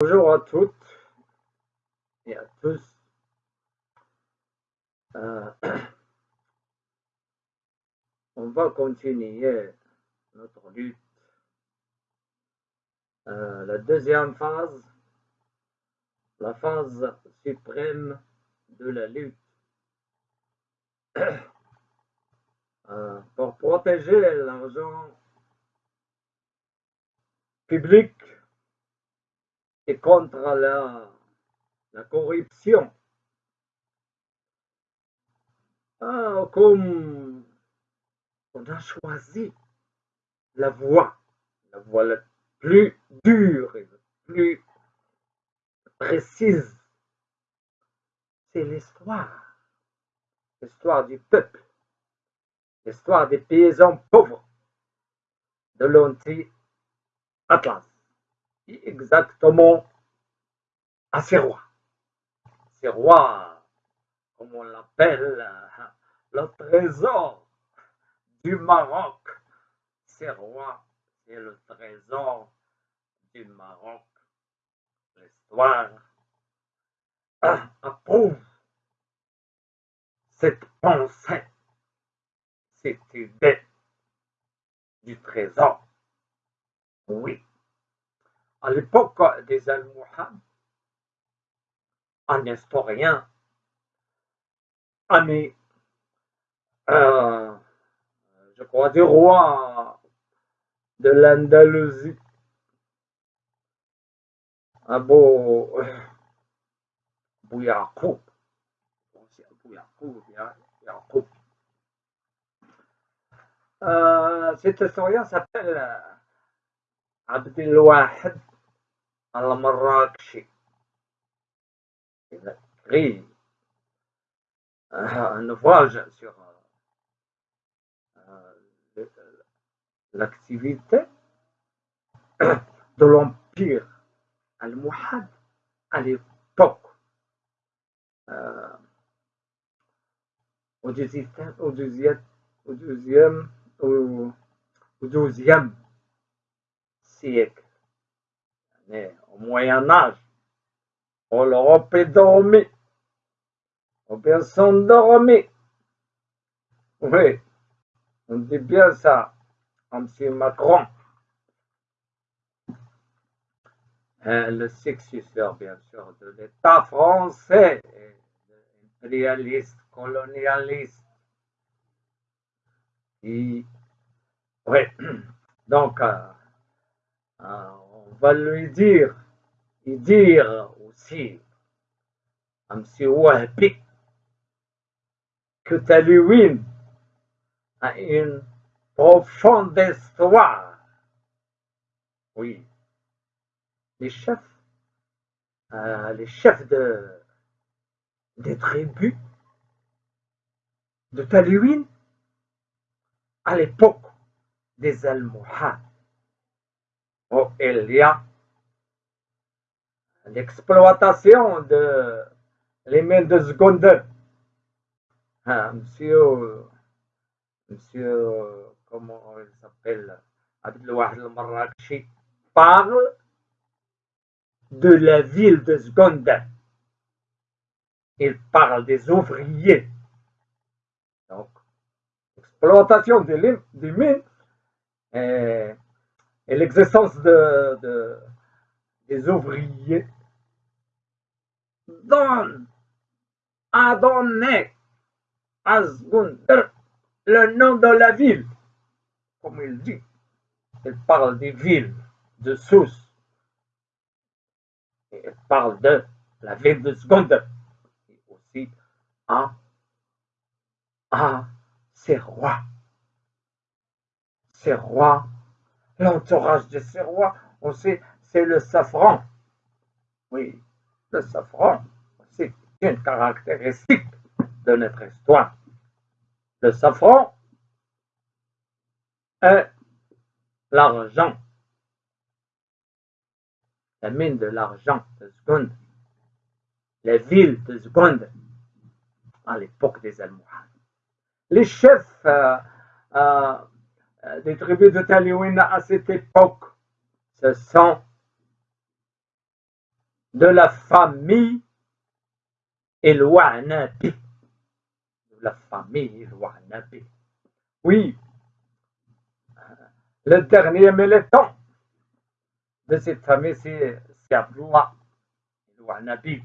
Bonjour à toutes et à tous. Euh, on va continuer notre lutte. Euh, la deuxième phase, la phase suprême de la lutte. Euh, pour protéger l'argent public et contre la, corruption. Ah, comme on a choisi la voie, la voie la plus dure et la plus précise, c'est l'histoire, l'histoire du peuple, l'histoire des paysans pauvres de l'anti-Atlas exactement à ces rois. Ces rois, comme on l'appelle, le trésor du Maroc. Ces rois, c'est le trésor du Maroc. L'histoire approuve cette pensée, cette idée du trésor. Oui à l'époque des Almohades, un historien ami, euh, je crois, du roi de l'Andalousie, Abou euh, Bouyakoub, euh, cet historien s'appelle euh, Abdelwahid على مراكش غي نفاجئ سيغ لاكتيفيتي دو لومبيغ الموحد اليبوك و دوزيام و دوزيام سيكل Mais au Moyen Âge, l'Europe est dormie. On personne dormi. Oui, on dit bien ça, M. Macron. Euh, le successeur, bien sûr, de l'État français, impérialiste, colonialiste. Oui, donc, euh, on va lui dire et dire aussi à M. Wahbi que Talouine a une profonde histoire. Oui, les chefs, euh, les chefs de, des tribus de Talouine à l'époque des Almohades Oh, il y a l'exploitation de mains de seconde. Ah, monsieur, monsieur, comment il s'appelle, Abdelouahid al-Marrakchi, parle de la ville de seconde. Il parle des ouvriers. Donc, exploitation des, mines et l'existence de, des ouvriers donne a donné à le nom de la ville. Comme il dit, il parle des villes de Sousse. il parle de la ville de Seconde. Et aussi à, à ses rois. Ses rois L'entourage de ces rois, on sait, c'est le safran. Oui, le safran, c'est une caractéristique de notre histoire. Le safran est l'argent, la mine de l'argent de Seconde, les villes de Seconde à l'époque des Almohades. Les chefs euh, euh, des tribus de Taliwin à cette époque, ce sont de la famille El-Wa'nabi. De la famille El-Wa'nabi. Oui, le dernier militant de cette famille, c'est Abdullah El-Wa'nabi.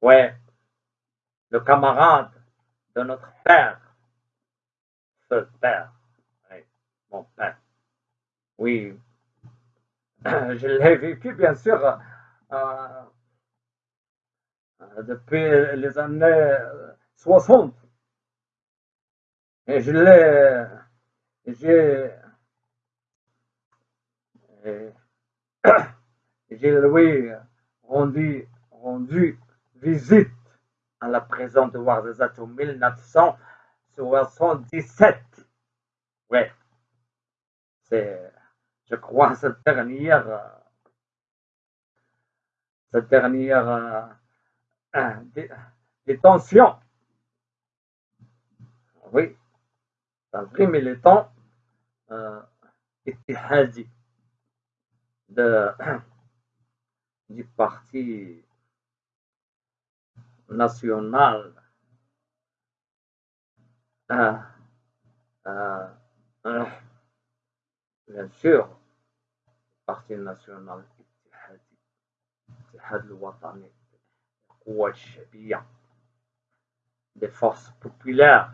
Ouais, le camarade de notre père, ce père, père. Oui, je l'ai vécu bien sûr euh, euh, depuis les années 60. Et je l'ai, j'ai, j'ai lui rendu, rendu visite à la prison de Ouarzazate en 1977. Ouais, je crois, cette dernière, cette dernière euh, détention. Oui, c'est un vrai militant euh, de, du parti national euh, euh, euh, bien sûr, le Parti national des forces populaires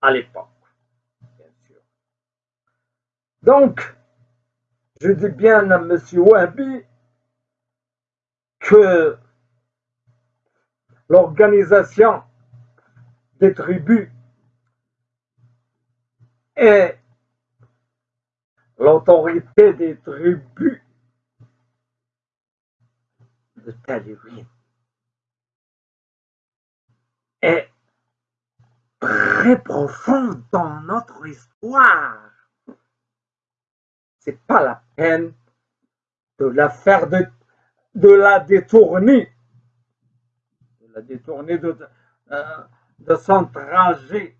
à l'époque, bien sûr. Donc, je dis bien à M. Wahbi que l'organisation des tribus est l'autorité des tribus. De Talévin est très profonde dans notre histoire. C'est pas la peine de la faire de, de la détourner. La détourner de, euh, de son trajet,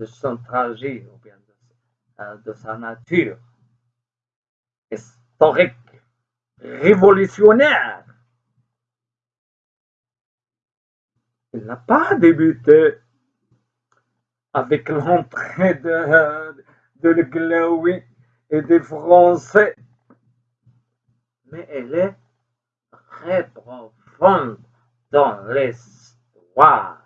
de son trajet, ou bien de, euh, de sa nature. Historique, révolutionnaire. Il n'a pas débuté avec l'entrée de, de l'Eglaoui et des Français, mais elle est très profonde dans l'histoire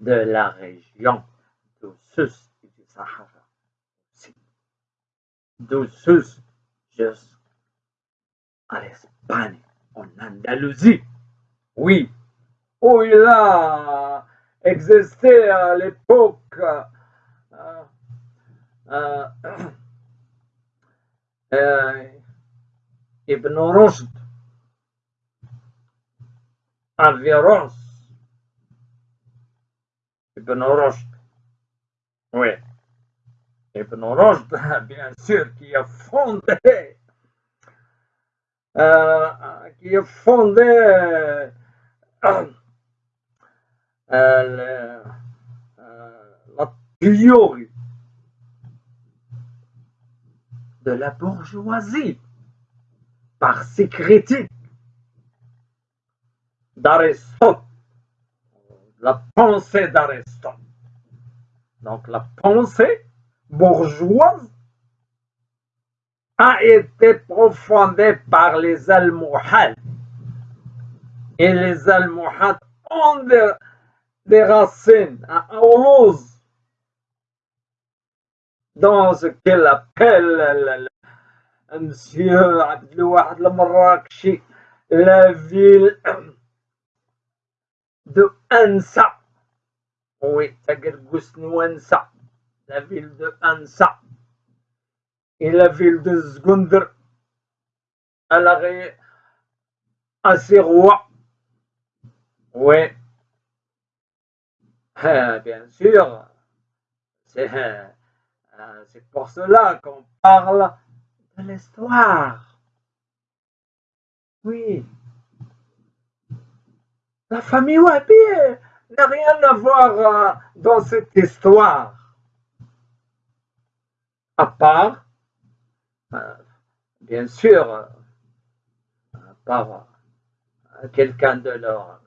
de la région du sud du Sahara. Sud jusqu'à l'Espagne, en Andalousie. Oui, où il a existé à l'époque euh, euh, euh, Ibn. Ibn. Oui. Ibn Rushd, bien sûr, qui a fondé, euh, qui a fondé euh, euh, la théorie de la bourgeoisie par ses critiques d'Aristote, la pensée d'Aristote. Donc la pensée bourgeoise a été profondée par les Almohades. Et les Almohades ont des, racines à Aulouz, dans ce qu'elle appelle Monsieur Abdelouahad al-Marrakchi, la ville de Ansa. Oui, Ansa, la ville de Ansa. Et la ville de Zgundr, à l'arrêt à ses rois. Oui. Ah, bien sûr, euh, c'est pour cela qu'on parle de l'histoire. Oui. La famille Wabi n'a rien à voir euh, dans cette histoire. À part, euh, bien sûr, par quelqu'un de leurs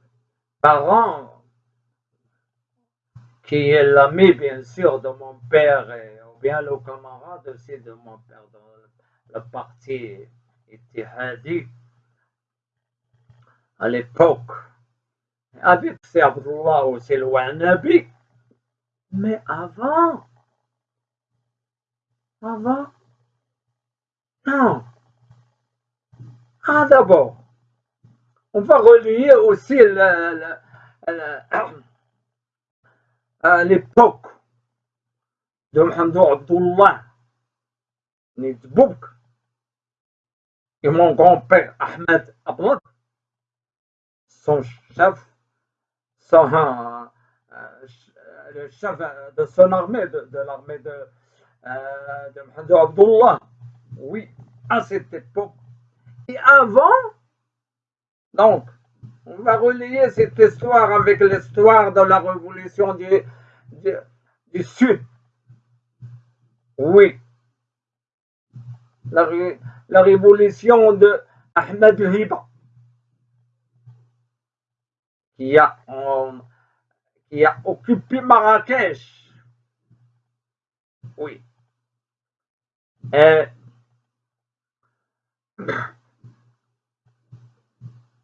parents, qui est l'ami, bien sûr, de mon père, ou bien le camarade aussi de mon père, dans le parti Ittihadi, à l'époque, avec c'est Abdullah aussi le Nabi, mais avant, avant, non. Ah, d'abord, on va relier aussi l'époque de Mohamed Abdullah Nidbouk et mon grand-père Ahmed Abdullah, son chef, euh, le chef de son armée, de, l'armée de, euh, Abdullah. Oui, à cette époque. Et avant, donc, on va relier cette histoire avec l'histoire de la révolution du, Sud. Oui. La, la révolution de Ahmed Hiba, qui a, qui a occupé Marrakech. Oui. Et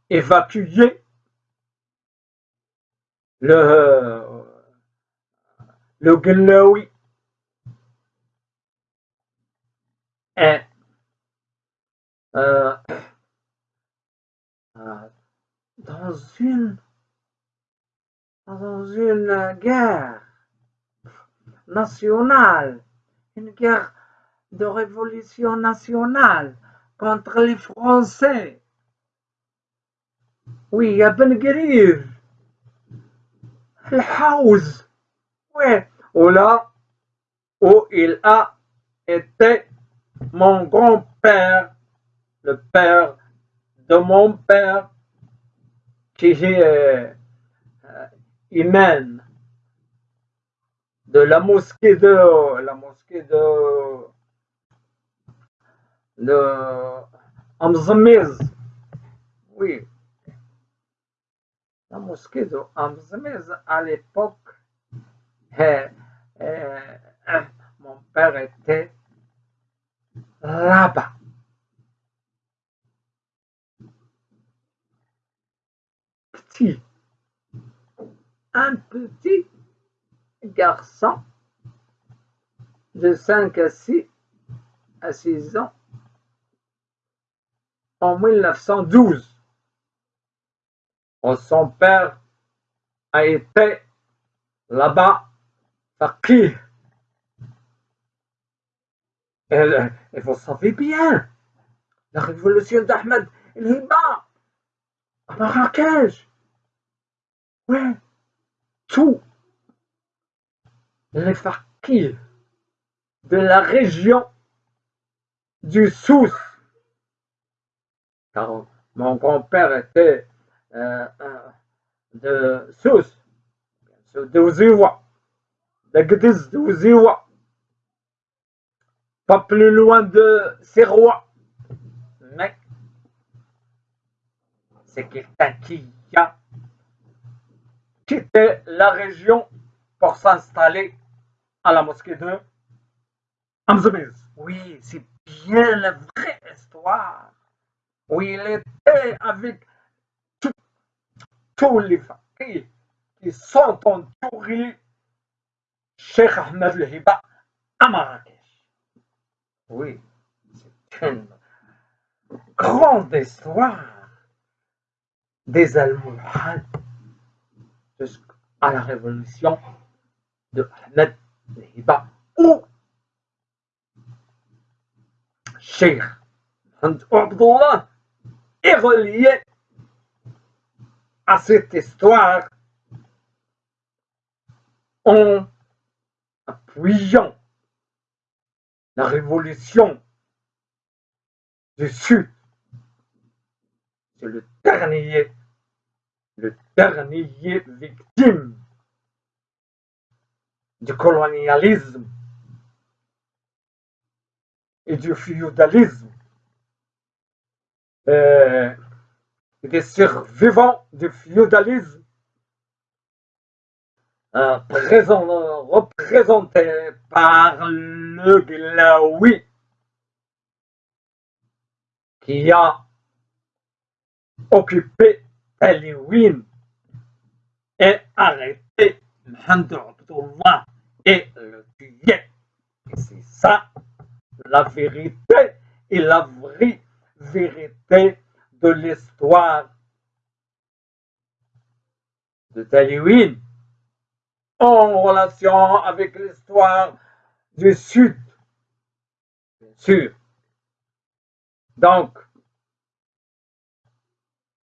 évacuer le, le Glaoui et euh, euh, dans une dans une guerre nationale, une guerre de révolution nationale contre les Français. Oui, a Ben Guerir, le House, oui, où là, où il a été mon grand-père, le père de mon père, qui est euh, de la mosquée de la mosquée de de. Oui. La mosquée de Amzamiz à l'époque, eh, eh, mon père était là-bas. Petit. Un petit garçon de 5 à 6 à 6 ans en 1912. Son père a été là-bas qui? Et, vous savez bien, la révolution d'Ahmed el-Hiba à Marrakech. Ouais, tout. Les fakirs de la région du Sousse. Car mon grand-père était euh, de Sousse, de Ouziwa, de Gdiz de Ouziwa, pas plus loin de Serrois. Mais c'est quelqu'un qui a la région pour s'installer à la mosquée de Amzamiz. Oui, c'est bien la vraie histoire où il était avec tous les fakirs qui sont entourés Cheikh Ahmed Hiba à Marrakech. Oui, c'est une grande histoire des Almohades jusqu'à la révolution de Ahmed Hiba ou Cheikh Abdullah est relié à cette histoire en appuyant la révolution du Sud. C'est le dernier, le dernier victime du colonialisme et du féodalisme euh, des survivants du féodalisme euh, représentés par le Glaoui qui a occupé Taliwin et arrêté Abdullah et le tué. C'est ça la vérité et la vraie vérité de l'histoire de Taliwin en relation avec l'histoire du Sud, bien sûr. Donc,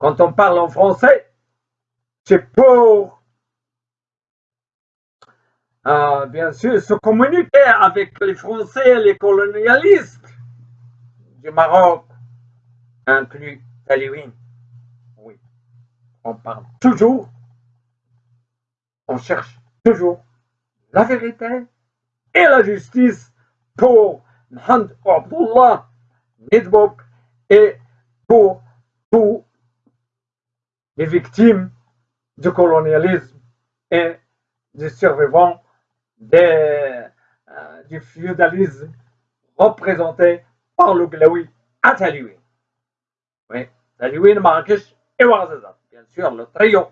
quand on parle en français, c'est pour, euh, bien sûr, se communiquer avec les Français, les colonialistes du Maroc, inclus Taliwin. Oui, on parle toujours, on cherche toujours la vérité et la justice pour Mohamed Abdullah Nidbok et pour tous les victimes du colonialisme et des survivants euh, du féodalisme représentés par le Glaoui à Taliwin. Oui, Taliwin, Marrakech et Ouarzazat. Bien sûr, le trio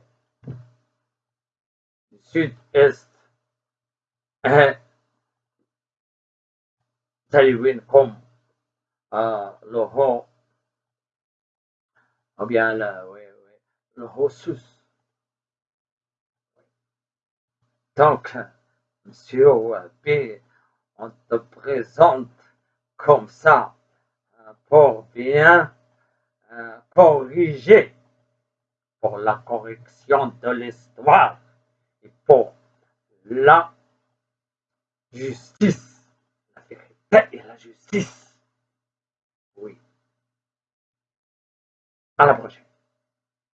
du sud-est est comme euh, le haut, ou bien le, oui, oui, le haut sus. Donc, Monsieur Ouabi, on te présente comme ça pour bien euh, corriger, pour la correction de l'histoire et pour la justice, la vérité et la justice. Oui. À la prochaine.